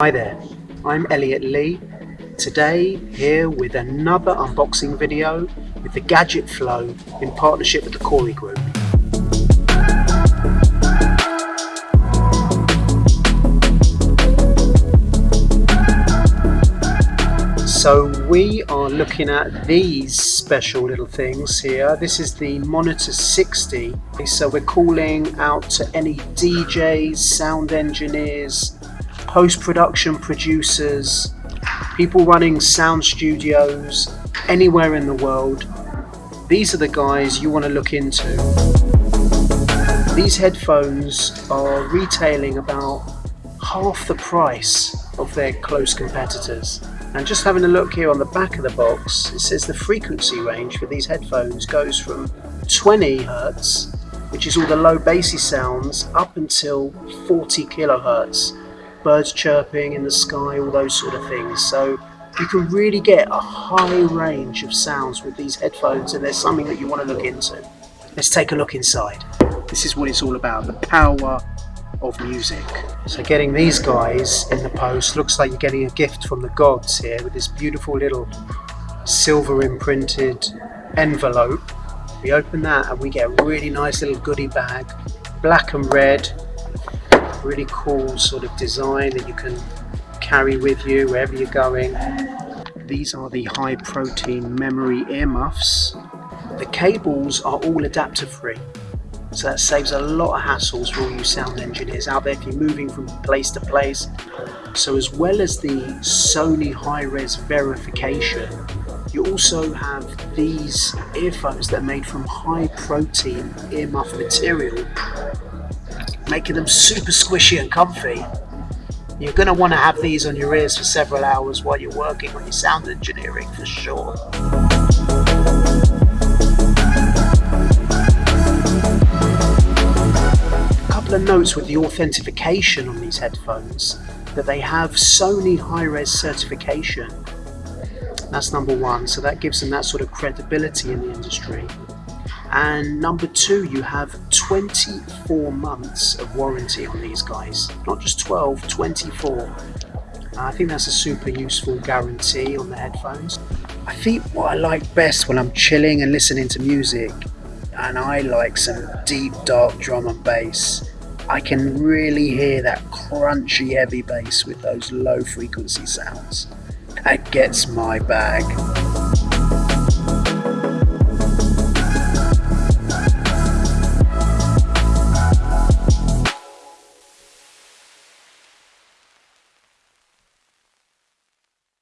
Hi there, I'm Elliot Lee. Today here with another unboxing video with the Gadget Flow in partnership with the Corey Group. So we are looking at these special little things here. This is the Monitor 60. So we're calling out to any DJs, sound engineers, post-production producers, people running sound studios anywhere in the world. These are the guys you want to look into. These headphones are retailing about half the price of their close competitors. And just having a look here on the back of the box, it says the frequency range for these headphones goes from 20 hertz, which is all the low bassy sounds, up until 40 kilohertz. Birds chirping in the sky, all those sort of things. So you can really get a high range of sounds with these headphones and there's something that you want to look into. Let's take a look inside. This is what it's all about, the power of music. So getting these guys in the post looks like you're getting a gift from the gods here with this beautiful little silver imprinted envelope. We open that and we get a really nice little goodie bag, black and red, really cool sort of design that you can carry with you wherever you're going. These are the high protein memory earmuffs. The cables are all adapter free so that saves a lot of hassles for all you sound engineers out there if you're moving from place to place. So as well as the Sony high-res verification, you also have these earphones that are made from high protein earmuff material, making them super squishy and comfy. You're going to want to have these on your ears for several hours while you're working on your sound engineering for sure. A couple of notes with the authentication on these headphones that they have Sony high-res certification that's number one so that gives them that sort of credibility in the industry and number two you have 24 months of warranty on these guys not just 12 24 uh, I think that's a super useful guarantee on the headphones I think what I like best when I'm chilling and listening to music and I like some deep dark drum and bass I can really hear that crunchy heavy bass with those low frequency sounds. That gets my bag.